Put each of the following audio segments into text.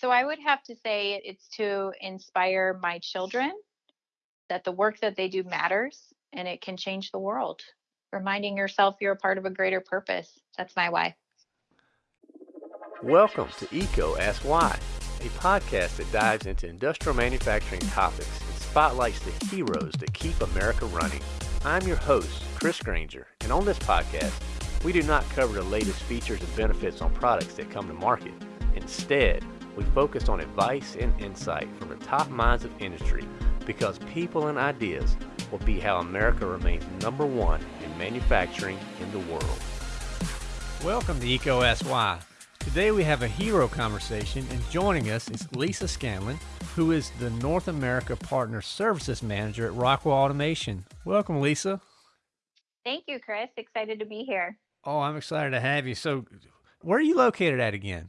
so I would have to say it's to inspire my children that the work that they do matters and it can change the world. Reminding yourself you're a part of a greater purpose. That's my why. Welcome to EECO Ask Why, a podcast that dives into industrial manufacturing topics and spotlights the heroes that keep America running. I'm your host, Chris Granger, and on this podcast, we do not cover the latest features and benefits on products that come to market. Instead, we focus on advice and insight from the top minds of industry because people and ideas will be how America remains number one in manufacturing in the world. Welcome to EECO Ask Why. Today we have a hero conversation and joining us is Lisa Scanlon, who is the North America Partner Services Manager at Rockwell Automation. Welcome, Lisa. Thank you, Chris. Excited to be here. Oh, I'm excited to have you. So, where are you located at again?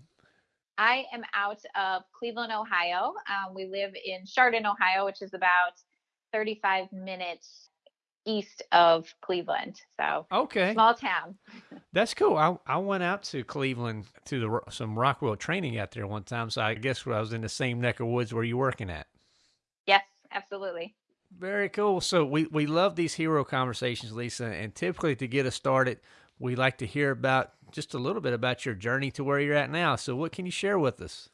I am out of Cleveland, Ohio. Um, we live in Chardon, Ohio, which is about 35 minutes east of Cleveland. So okay, small town. That's cool. I I went out to Cleveland to the some Rockwell training out there one time. So I guess I was in the same neck of woods where you're working at. Yes, absolutely. Very cool. So we we love these hero conversations, Lisa, and typically to get us started, we like to hear about just a little bit about your journey to where you're at now. So, what can you share with us?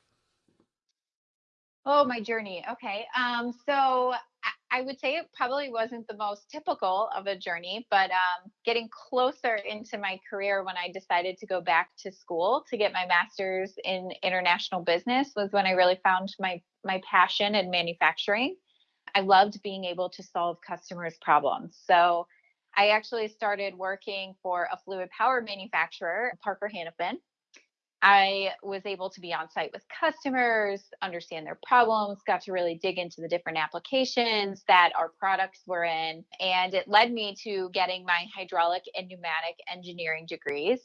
Oh, my journey. Okay. Um, so I would say it probably wasn't the most typical of a journey, but um, getting closer into my career when I decided to go back to school to get my master's in international business was when I really found my my passion in manufacturing. I loved being able to solve customers' problems. So I actually started working for a fluid power manufacturer, Parker Hannifin. I was able to be on site with customers, understand their problems, got to really dig into the different applications that our products were in. And it led me to getting my hydraulic and pneumatic engineering degrees.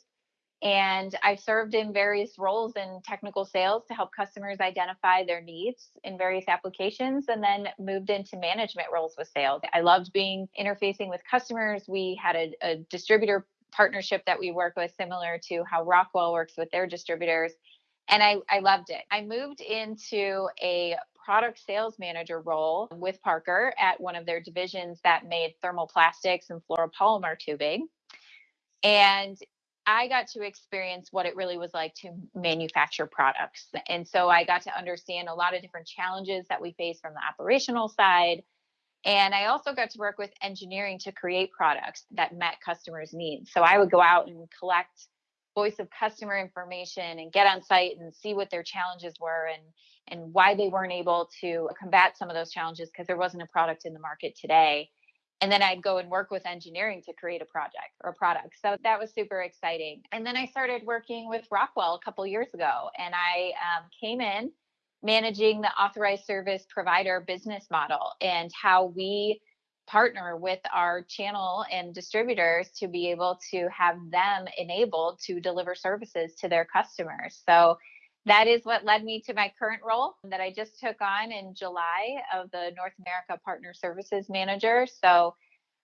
And I served in various roles in technical sales to help customers identify their needs in various applications and then moved into management roles with sales. I loved being interfacing with customers. We had a, a distributor partnership that we work with, similar to how Rockwell works with their distributors. And I, I loved it. I moved into a product sales manager role with Parker at one of their divisions that made thermoplastics and fluoropolymer tubing. And I got to experience what it really was like to manufacture products. And so I got to understand a lot of different challenges that we face from the operational side. And I also got to work with engineering to create products that met customers' needs. So I would go out and collect voice of customer information and get on site and see what their challenges were and and why they weren't able to combat some of those challenges because there wasn't a product in the market today and then I'd go and work with engineering to create a project or a product. So that was super exciting. And then I started working with Rockwell a couple years ago, and I um, came in managing the authorized service provider business model and how we partner with our channel and distributors to be able to have them enabled to deliver services to their customers. So that is what led me to my current role that I just took on in July of the North America Partner Services Manager. So,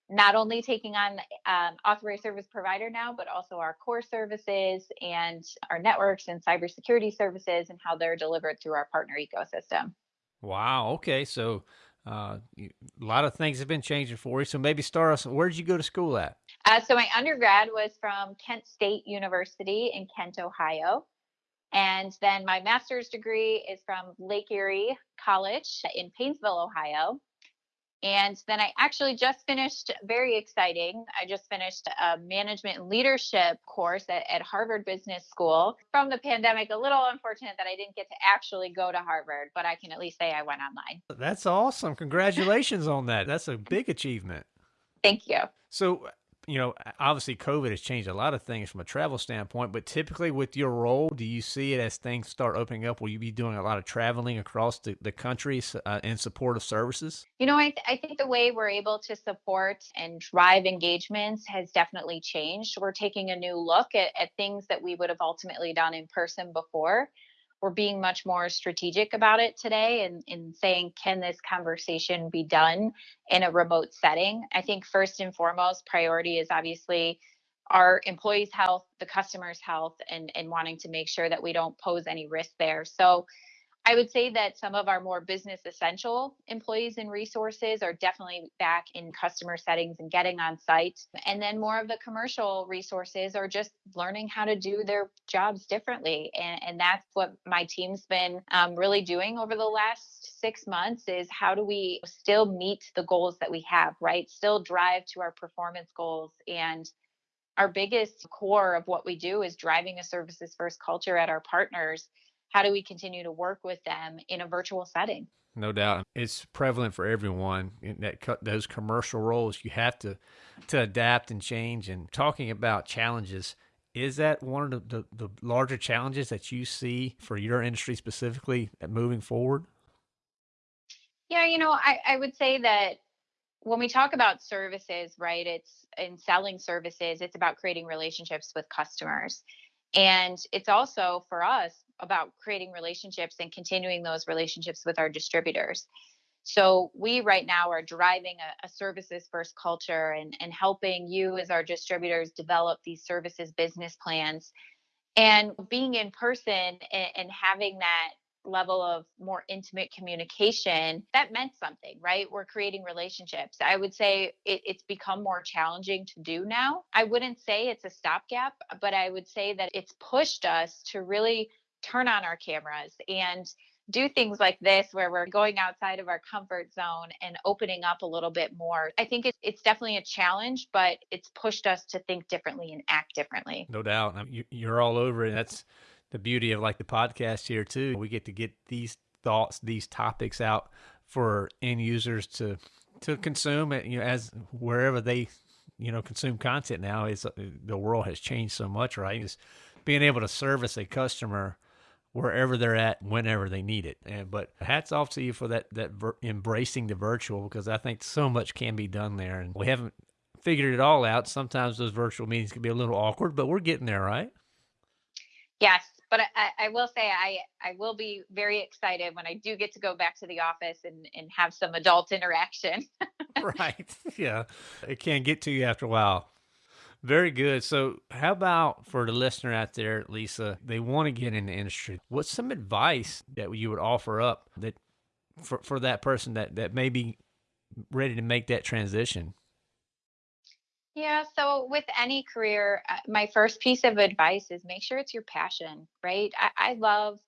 not only taking on um, authorized service provider now, but also our core services and our networks and cybersecurity services and how they're delivered through our partner ecosystem. Wow. Okay. So, uh, a lot of things have been changing for you. So maybe start us. Where did you go to school at? Uh, so my undergrad was from Kent State University in Kent, Ohio. And then my master's degree is from Lake Erie College in Painesville, Ohio. And then I actually just finished, very exciting. I just finished a management and leadership course at, at, Harvard Business School. From the pandemic, a little unfortunate that I didn't get to actually go to Harvard, but I can at least say I went online. That's awesome. Congratulations on that. That's a big achievement. Thank you. So, you know, obviously COVID has changed a lot of things from a travel standpoint, but typically with your role, do you see it as things start opening up? Will you be doing a lot of traveling across the, the country uh, in support of services? You know, I, th- I think the way we're able to support and drive engagements has definitely changed. We're taking a new look at, at things that we would have ultimately done in person before we're being much more strategic about it today and, in saying, can this conversation be done in a remote setting? I think first and foremost, priority is obviously our employees' health, the customer's health, and, and wanting to make sure that we don't pose any risk there. So I would say that some of our more business essential employees and resources are definitely back in customer settings and getting on site. And then more of the commercial resources are just learning how to do their jobs differently. And, and that's what my team's been um, really doing over the last six months is how do we still meet the goals that we have, right? Still drive to our performance goals and our biggest core of what we do is driving a services first culture at our partners how do we continue to work with them in a virtual setting? No doubt, it's prevalent for everyone. In that those commercial roles, you have to to adapt and change. And talking about challenges, is that one of the, the, the larger challenges that you see for your industry specifically uh, moving forward? Yeah, you know, I, I would say that when we talk about services, right, it's in selling services, it's about creating relationships with customers. And it's also for us about creating relationships and continuing those relationships with our distributors. So we right now are driving a, a, services first culture and, and helping you as our distributors develop these services business plans. And being in person and, and having that level of more intimate communication that meant something right we're creating relationships i would say it, it's become more challenging to do now i wouldn't say it's a stopgap but i would say that it's pushed us to really turn on our cameras and do things like this where we're going outside of our comfort zone and opening up a little bit more. I think it's, it's definitely a challenge, but it's pushed us to think differently and act differently. No doubt. You, are all over it. That's the beauty of like the podcast here too. We get to get these thoughts, these topics out for end users to to consume it. You know, as wherever they you know consume content now is uh, the world has changed so much, right? Being able to service a customer wherever they're at whenever they need it. And but hats off to you for that that ver- embracing the virtual because I think so much can be done there, and we haven't figured it all out. Sometimes those virtual meetings can be a little awkward, but we're getting there, right? Yes, but I, I will say I I will be very excited when I do get to go back to the office and and have some adult interaction. right. Yeah, it can't get to you after a while. Very good. So, how about for the listener out there, Lisa, they want to get in the industry? What's some advice that you would offer up that for, for that person that, that may be ready to make that transition? Yeah, so with any career, uh, my first piece of advice is make sure it's your passion, right? I, I love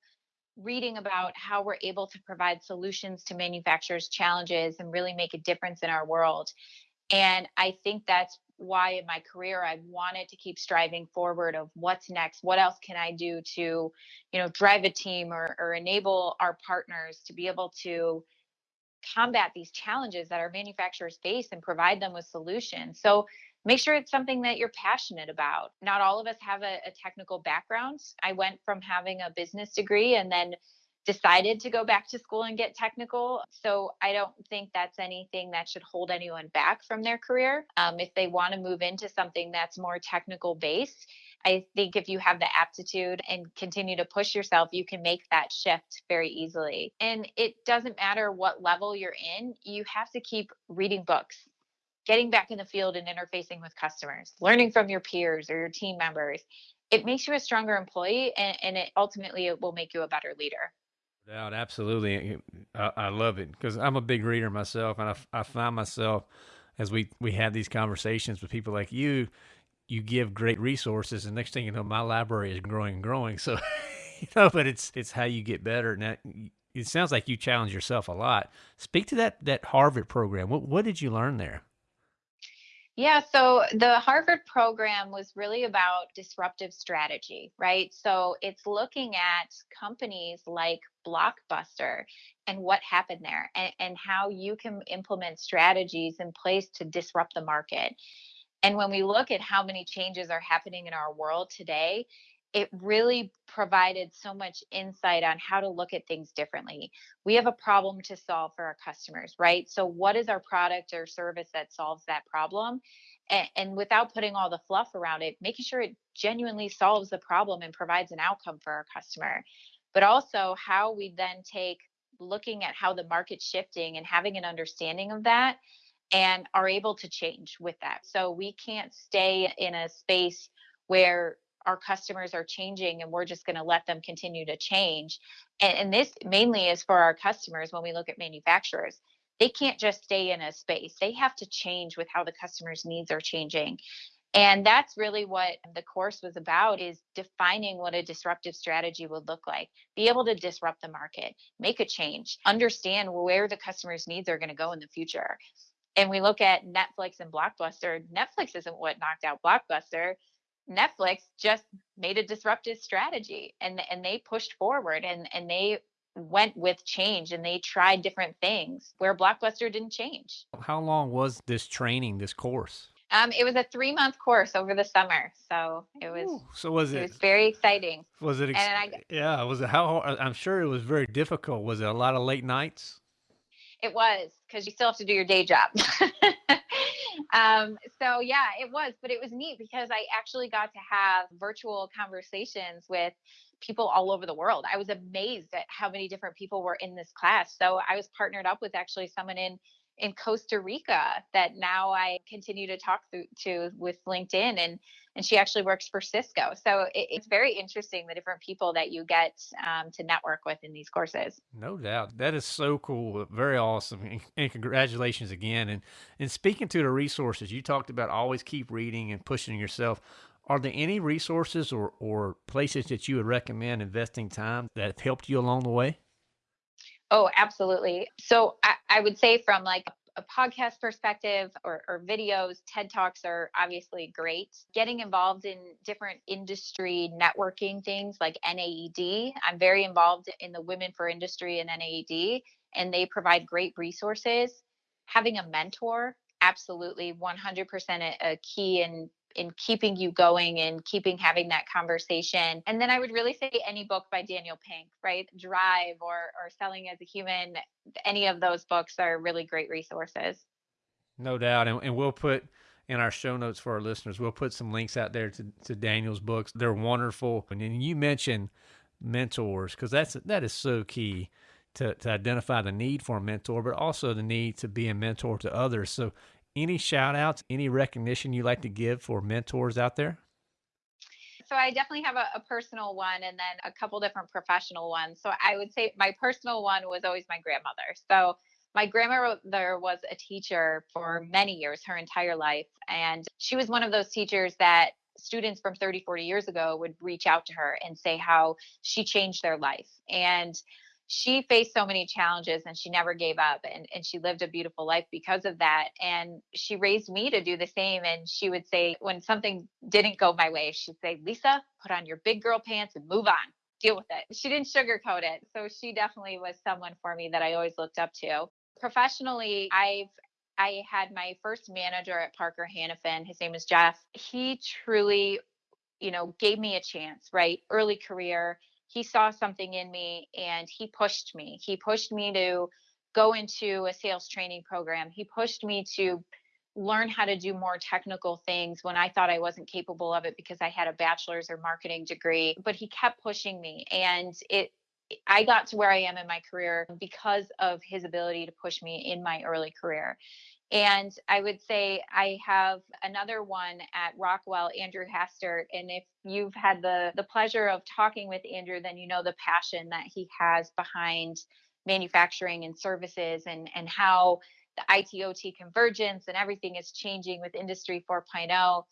reading about how we're able to provide solutions to manufacturers' challenges and really make a difference in our world. And I think that's why in my career I wanted to keep striving forward of what's next, what else can I do to, you know, drive a team or, or enable our partners to be able to combat these challenges that our manufacturers face and provide them with solutions. So make sure it's something that you're passionate about. Not all of us have a, a technical background. I went from having a business degree and then decided to go back to school and get technical. So I don't think that's anything that should hold anyone back from their career. Um, if they want to move into something that's more technical based, I think if you have the aptitude and continue to push yourself, you can make that shift very easily. And it doesn't matter what level you're in, you have to keep reading books, getting back in the field and interfacing with customers, learning from your peers or your team members. It makes you a stronger employee and, and it ultimately it will make you a better leader doubt, absolutely. I, uh, I love it because I'm a big reader myself, and I, I find myself as we we have these conversations with people like you, you give great resources, and next thing you know, my library is growing and growing. So, you know, but it's it's how you get better. Now, it sounds like you challenge yourself a lot. Speak to that that Harvard program. What what did you learn there? Yeah, so the Harvard program was really about disruptive strategy, right? So it's looking at companies like Blockbuster and what happened there and, and how you can implement strategies in place to disrupt the market. And when we look at how many changes are happening in our world today, it really provided so much insight on how to look at things differently. We have a problem to solve for our customers, right? So, what is our product or service that solves that problem? And, and, without putting all the fluff around it, making sure it genuinely solves the problem and provides an outcome for our customer. But also, how we then take looking at how the market's shifting and having an understanding of that and are able to change with that. So, we can't stay in a space where our customers are changing and we're just going to let them continue to change. And, and this mainly is for our customers when we look at manufacturers. They can't just stay in a space. They have to change with how the customer's needs are changing. And that's really what the course was about is defining what a disruptive strategy would look like. Be able to disrupt the market, make a change, understand where the customer's needs are going to go in the future. And we look at Netflix and Blockbuster. Netflix isn't what knocked out Blockbuster. Netflix just made a disruptive strategy and and they pushed forward and and they went with change and they tried different things where Blockbuster didn't change. How long was this training, this course? Um, it was a three month course over the summer, so it was. Ooh, so was it? It was very exciting. Was it? Ex- I, yeah. Was it how? I'm sure it was very difficult. Was it a lot of late nights? It was because you still have to do your day job. um, so yeah, it was, but it was neat because I actually got to have virtual conversations with people all over the world. I was amazed at how many different people were in this class. So I was partnered up with actually someone in in Costa Rica that now I continue to talk through, to with LinkedIn and and she actually works for Cisco. So it, it's very interesting the different people that you get um, to network with in these courses. No doubt, that is so cool, very awesome, and, and congratulations again. And and speaking to the resources, you talked about always keep reading and pushing yourself. Are there any resources or, or places that you would recommend investing time that have helped you along the way? Oh, absolutely. So I, I would say from like a podcast perspective or, or, videos, TED Talks are obviously great. Getting involved in different industry networking things like NAED. I'm very involved in the Women for Industry and NAED, and they provide great resources. Having a mentor, absolutely 100% a, a key in in keeping you going and keeping having that conversation. And then I would really say any book by Daniel Pink, right? Drive or or Selling as a Human, any of those books are really great resources. No doubt. And, and we'll put in our show notes for our listeners, we'll put some links out there to, to Daniel's books. They're wonderful. And then you mentioned mentors because that's that is so key to, to identify the need for a mentor, but also the need to be a mentor to others. So any shout outs, any recognition you like to give for mentors out there? So I definitely have a, a, personal one and then a couple different professional ones. So I would say my personal one was always my grandmother. So my grandmother was a teacher for many years, her entire life. And she was one of those teachers that students from 30, 40 years ago would reach out to her and say how she changed their life. And she faced so many challenges and she never gave up and, and she lived a beautiful life because of that and she raised me to do the same and she would say when something didn't go my way she'd say lisa put on your big girl pants and move on. Deal with it. She didn't sugarcoat it so she definitely was someone for me that i always looked up to. Professionally i've i had my first manager at parker hannifin his name is jeff. He truly you know gave me a chance right? Early career he saw something in me and he pushed me. He pushed me to go into a sales training program. He pushed me to learn how to do more technical things when I thought I wasn't capable of it because I had a bachelor's or marketing degree. But he kept pushing me and it I got to where I am in my career because of his ability to push me in my early career. And I would say I have another one at Rockwell, Andrew Hastert. And if you've had the, the pleasure of talking with Andrew, then you know the passion that he has behind manufacturing and services and, and how the ITOT convergence and everything is changing with Industry 4.0.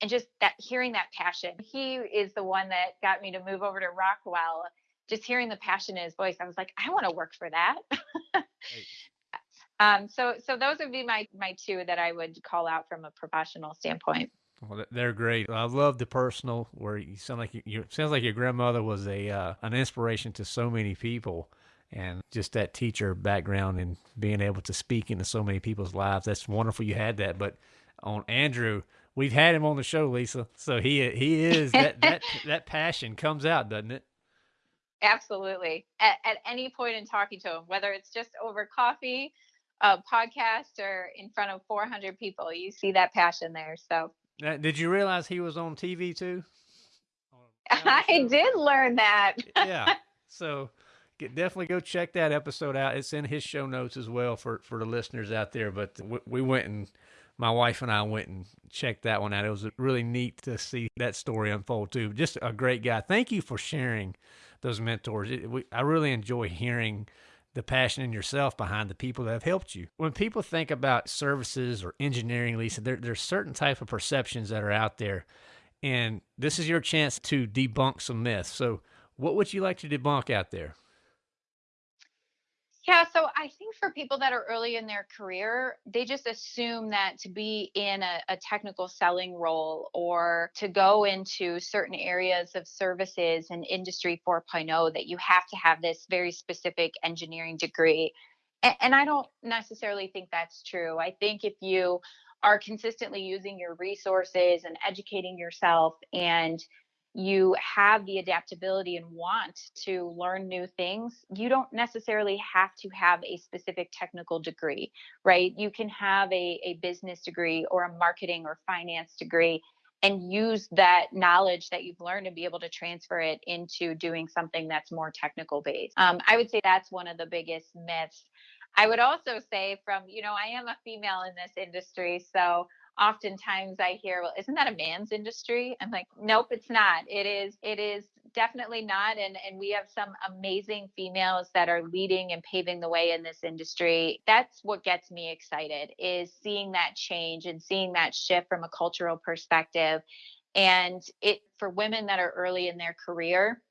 And just that hearing that passion, he is the one that got me to move over to Rockwell. Just hearing the passion in his voice, I was like, I want to work for that. right. Um, so so those would be my my two that I would call out from a professional standpoint. Well, they're great. I love the personal where you sound like you, you sounds like your grandmother was a uh, an inspiration to so many people, and just that teacher background and being able to speak into so many people's lives. That's wonderful. You had that, but on Andrew, we've had him on the show, Lisa. So he he is that that that passion comes out, doesn't it? Absolutely. At, at any point in talking to him, whether it's just over coffee a podcast or in front of 400 people, you see that passion there. So, uh, did you realize he was on TV too? I did learn that. yeah. So, get, definitely go check that episode out. It's in his show notes as well for for the listeners out there. But we, we went and my wife and I went and checked that one out. It was really neat to see that story unfold too. Just a great guy. Thank you for sharing those mentors. It, we, I really enjoy hearing the passion in yourself behind the people that have helped you. When people think about services or engineering, Lisa, there, there's certain type of perceptions that are out there. And this is your chance to debunk some myths. So what would you like to debunk out there? Yeah, so I think for people that are early in their career, they just assume that to be in a, a, technical selling role or to go into certain areas of services and industry 4.0 that you have to have this very specific engineering degree. And, and I don't necessarily think that's true. I think if you are consistently using your resources and educating yourself and you have the adaptability and want to learn new things, you don't necessarily have to have a specific technical degree, right? You can have a, a business degree or a marketing or finance degree and use that knowledge that you've learned and be able to transfer it into doing something that's more technical based. Um, I would say that's one of the biggest myths. I would also say, from, you know, I am a female in this industry. So oftentimes I hear, well, isn't that a man's industry? I'm like, nope, it's not. It is, it is definitely not. And and we have some amazing females that are leading and paving the way in this industry. That's what gets me excited is seeing that change and seeing that shift from a cultural perspective. And it for women that are early in their career,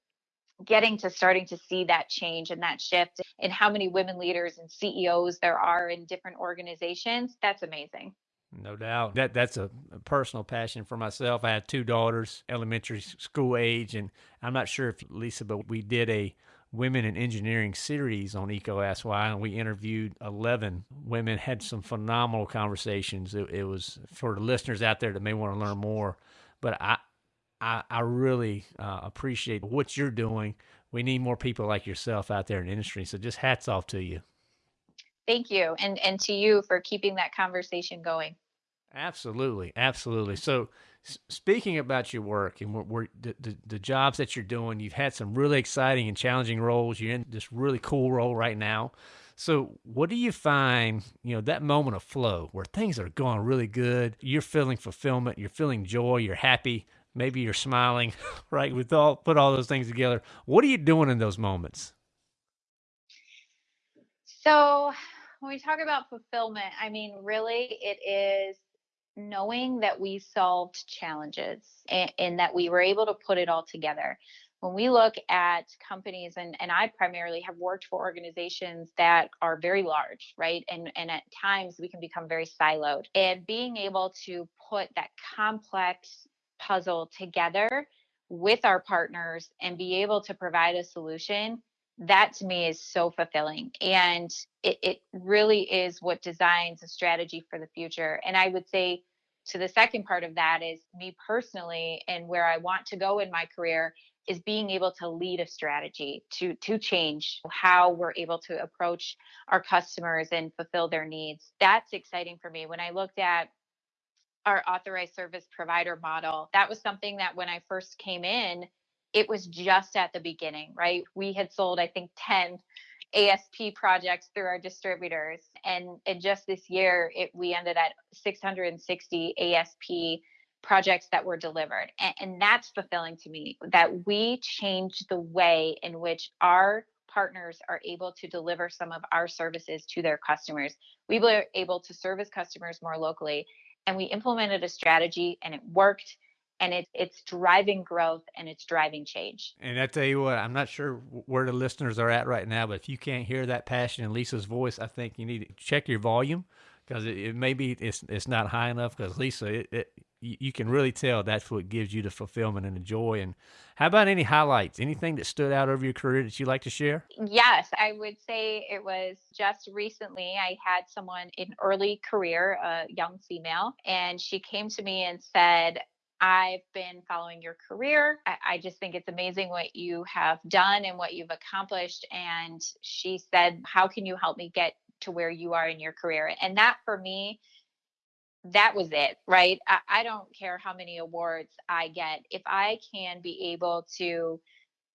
getting to starting to see that change and that shift in how many women leaders and CEOs there are in different organizations, that's amazing. No doubt. That that's a, a, personal passion for myself. I have two daughters, elementary school age, and I'm not sure if Lisa, but we did a women in engineering series on EECO Ask and we interviewed 11 women, had some phenomenal conversations. It, it was for the listeners out there that may want to learn more, but I I, I really uh, appreciate what you're doing. We need more people like yourself out there in the industry. So just hats off to you thank you and and to you for keeping that conversation going. Absolutely absolutely. So speaking about your work and we're, we're the, the, the, jobs that you're doing you've had some really exciting and challenging roles. You're in this really cool role right now. So what do you find you know that moment of flow where things are going really good you're feeling fulfillment you're feeling joy you're happy maybe you're smiling right with all put all those things together. What are you doing in those moments? So when we talk about fulfillment, I mean, really, it is knowing that we solved challenges and, and, that we were able to put it all together. When we look at companies, and, and I primarily have worked for organizations that are very large, right? And, and at times we can become very siloed. And being able to put that complex puzzle together with our partners and be able to provide a solution that to me is so fulfilling and it, it really is what designs a strategy for the future and i would say to the second part of that is me personally and where i want to go in my career is being able to lead a strategy to to change how we're able to approach our customers and fulfill their needs. That's exciting for me. When i looked at our authorized service provider model that was something that when i first came in it was just at the beginning, right? We had sold, I think, 10 ASP projects through our distributors. And, and just this year, it, we ended at 660 ASP projects that were delivered. And, and that's fulfilling to me that we changed the way in which our partners are able to deliver some of our services to their customers. We were able to service customers more locally. And we implemented a strategy and it worked and it, it's driving growth and it's driving change. And I tell you what, I'm not sure where the listeners are at right now, but if you can't hear that passion in Lisa's voice, I think you need to check your volume because it, it maybe it's it's not high enough. Because Lisa, it, it, you can really tell that's what gives you the fulfillment and the joy. And how about any highlights? Anything that stood out over your career that you'd like to share? Yes, I would say it was just recently. I had someone in early career, a young female, and she came to me and said, I've been following your career. I, I, just think it's amazing what you have done and what you've accomplished. And she said, How can you help me get to where you are in your career? And that for me, that was it, right? I, I don't care how many awards I get. If I can be able to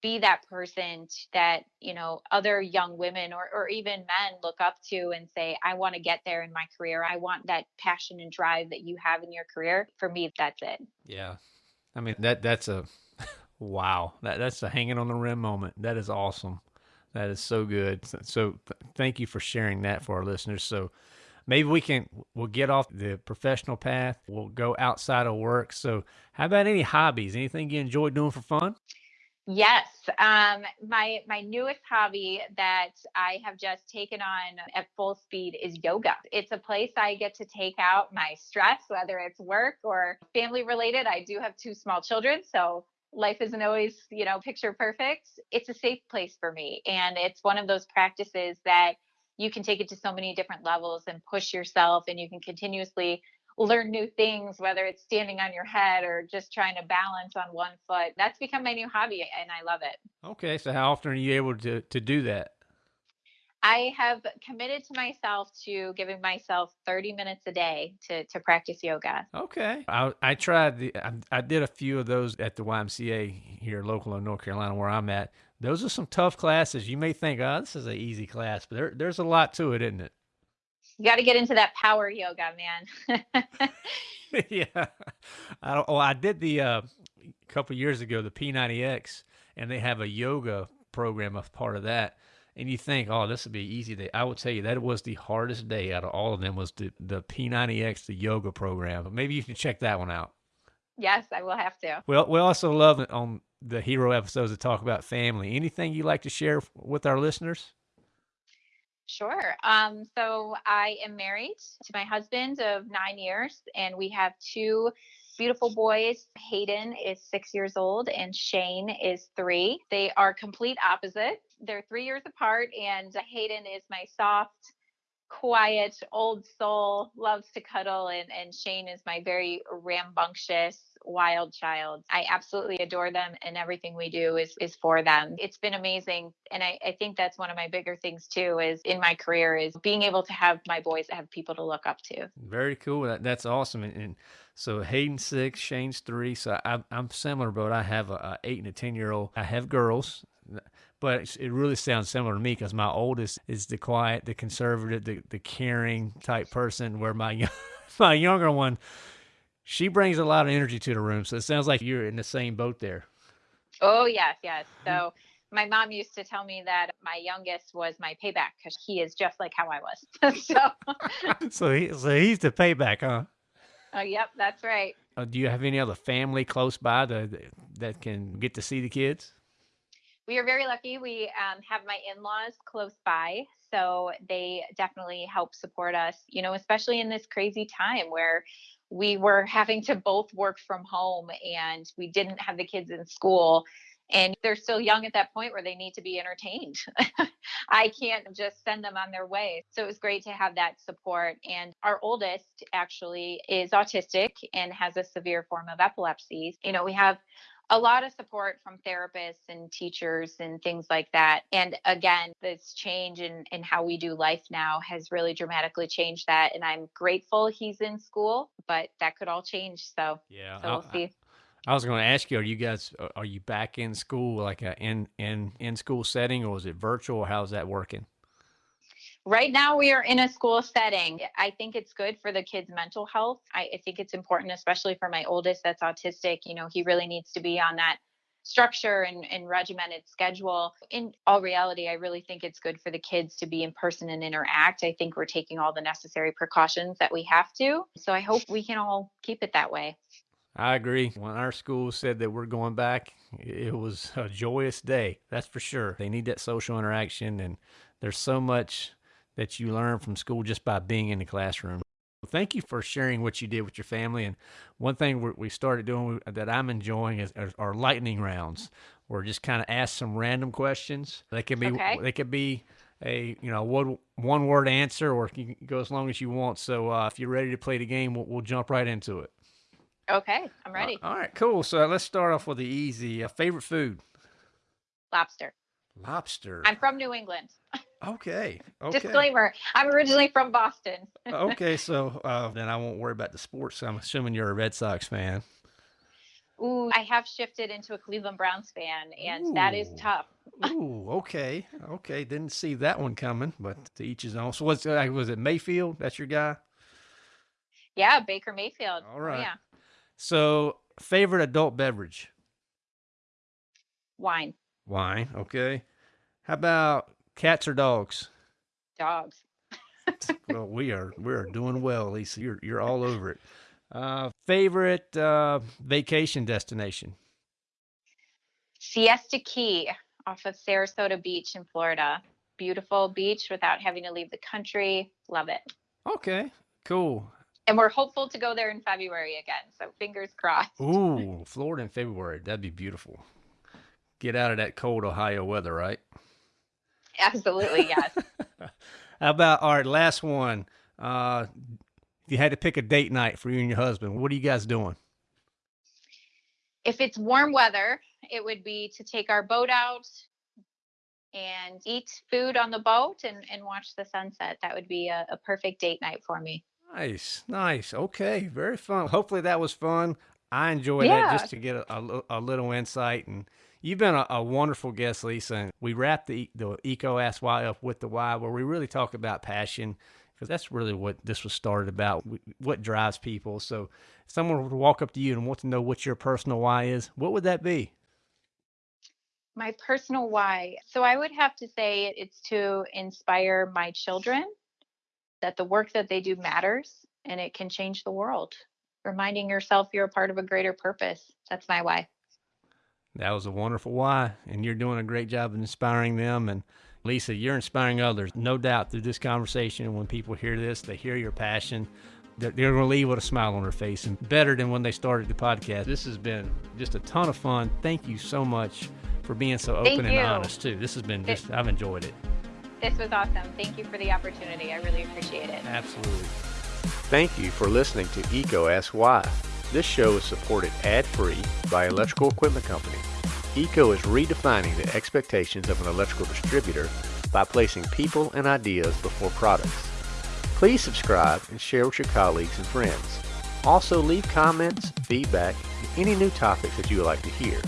be that person that you know other young women or, or even men look up to and say i want to get there in my career. I want that passion and drive that you have in your career for me that's it. Yeah. I mean that that's a wow. That that's a hanging on the rim moment. That is awesome. That is so good. So, th- thank you for sharing that for our listeners. So maybe we can we'll get off the professional path. We'll go outside of work. So how about any hobbies? Anything you enjoy doing for fun Yes, um, my my newest hobby that I have just taken on at full speed is yoga. It's a place I get to take out my stress, whether it's work or family related. I do have two small children, so life isn't always, you know, picture perfect. It's a safe place for me, and it's one of those practices that you can take it to so many different levels and push yourself, and you can continuously learn new things, whether it's standing on your head or just trying to balance on one foot. That's become my new hobby and I love it. Okay. So how often are you able to, to do that? I have committed to myself to giving myself 30 minutes a day to, to practice yoga. Okay. I, I tried the, I, I did a few of those at the YMCA here local in North Carolina where I'm at. Those are some tough classes. You may think, oh, this is an easy class, but there, there's a lot to it, isn't it? You got to get into that power yoga, man. yeah. I, oh, I did the uh, a couple years ago the P90X, and they have a yoga program as part of that. And you think, oh, this would be easy day. I will tell you that it was the hardest day out of all of them was the, the P90X, the yoga program. But maybe you can check that one out. Yes, I will have to. Well, we also love it on the hero episodes to talk about family. Anything you like to share with our listeners? Sure. Um, so I am married to my husband of nine years, and we have two beautiful boys. Hayden is six years old, and Shane is three. They are complete opposites. They're three years apart, and Hayden is my soft, quiet old soul, loves to cuddle, and, and Shane is my very rambunctious, wild child. I absolutely adore them and everything we do is is for them. It's been amazing. And I, I think that's one of my bigger things too is in my career is being able to have my boys have people to look up to. Very cool. That, that's awesome. And, and so Hayden's six, Shane's three. So I, I'm similar, but I have a, a eight and a 10 year old. I have girls but it really sounds similar to me because my oldest is the quiet, the conservative, the, the caring type person, where my my younger one she brings a lot of energy to the room. So it sounds like you're in the same boat there. Oh, yes, yes. So my mom used to tell me that my youngest was my payback because he is just like how I was. so, so, he, so he's the payback, huh? Oh, yep, that's right. Uh, do you have any other family close by that, that can get to see the kids? We are very lucky. We um, have my in laws close by. So they definitely help support us, you know, especially in this crazy time where we were having to both work from home and we didn't have the kids in school and they're still young at that point where they need to be entertained. I can't just send them on their way. So it was great to have that support. And our oldest actually is autistic and has a severe form of epilepsy. You know, we have a lot of support from therapists and teachers and things like that. And again, this change in, in how we do life now has really dramatically changed that. And I'm grateful he's in school, but that could all change. So, yeah, so we'll I, see. I was going to ask you: Are you guys are you back in school, like a in in in school setting, or is it virtual? How's that working? Right now, we are in a school setting. I think it's good for the kids' mental health. I, I, think it's important, especially for my oldest that's autistic. You know, he really needs to be on that structure and, and regimented schedule. In all reality, I really think it's good for the kids to be in person and interact. I think we're taking all the necessary precautions that we have to. So I hope we can all keep it that way. I agree. When our school said that we're going back, it was a joyous day. That's for sure. They need that social interaction, and there's so much that you learn from school just by being in the classroom. Thank you for sharing what you did with your family. And one thing we started doing that I'm enjoying is our lightning rounds, where just kind of ask some random questions. They could be okay. they could be a you know one one word answer, or you can go as long as you want. So uh, if you're ready to play the game, we'll, we'll jump right into it. Okay, I'm ready. Uh, all right, cool. So let's start off with the easy. Uh, favorite food? Lobster. Lobster. I'm from New England. Okay. Okay. Disclaimer: I'm originally from Boston. okay, so uh, then I won't worry about the sports. I'm assuming you're a Red Sox fan. Ooh, I have shifted into a Cleveland Browns fan, and that is tough. Ooh, okay, okay. Didn't see that one coming, but to each his own. So, what's uh, was it Mayfield? That's your guy. Yeah, Baker Mayfield. All Oh, yeah, So, favorite adult beverage? wine, Wine. Okay. How about cats or dogs? dogs. well, we are we are doing well, Lisa. You're you're all over it. Uh, favorite uh, vacation destination? Siesta Key off of Sarasota Beach in Florida. Beautiful beach without having to leave the country. Love it. Okay, cool. And we're hopeful to go there in February again. So fingers crossed. Ooh, Florida in February. That'd be beautiful. Get out of that cold Ohio weather, right? Absolutely, yes. How about all right? Last one. Uh, if you had to pick a date night for you and your husband, what are you guys doing? if it's warm weather, it would be to take our boat out and eat food on the boat and, and watch the sunset. That would be a, a perfect date night for me. Nice, nice. Okay, very fun. Hopefully that was fun. I enjoyed Yeah. that just to get a, a, a little insight. And you've been a, a wonderful guest, Lisa. And we wrap the the EECO Ask Why up with the why, where we really talk about passion, because that's really what this was started about. What drives people. So, if someone were to walk up to you and want to know what your personal why is, what would that be? My personal why. So I would have to say it's to inspire my children that the work that they do matters and it can change the world. Reminding yourself you're a part of a greater purpose. That's my why. That was a wonderful why, and you're doing a great job of inspiring them. And Lisa, you're inspiring others, no doubt, through this conversation. When people hear this, they hear your passion. They're, they're going to leave with a smile on their face, and better than when they started the podcast. This has been just a ton of fun. Thank you so much for being so Thank open and you. honest too. This has been just, I've enjoyed it. This was awesome. Thank you for the opportunity. I really appreciate it. Absolutely. Thank you for listening to EECO Ask Why. This show is supported ad-free by Electrical Equipment Company. EECO is redefining the expectations of an electrical distributor by placing people and ideas before products. Please subscribe and share with your colleagues and friends. Also leave comments, feedback, and any new topics that you would like to hear.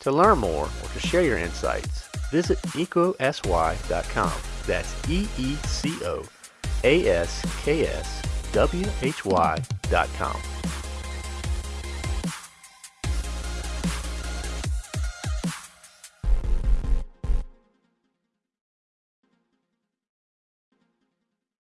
To learn more or to share your insights, visit ecosy.com. That's E E C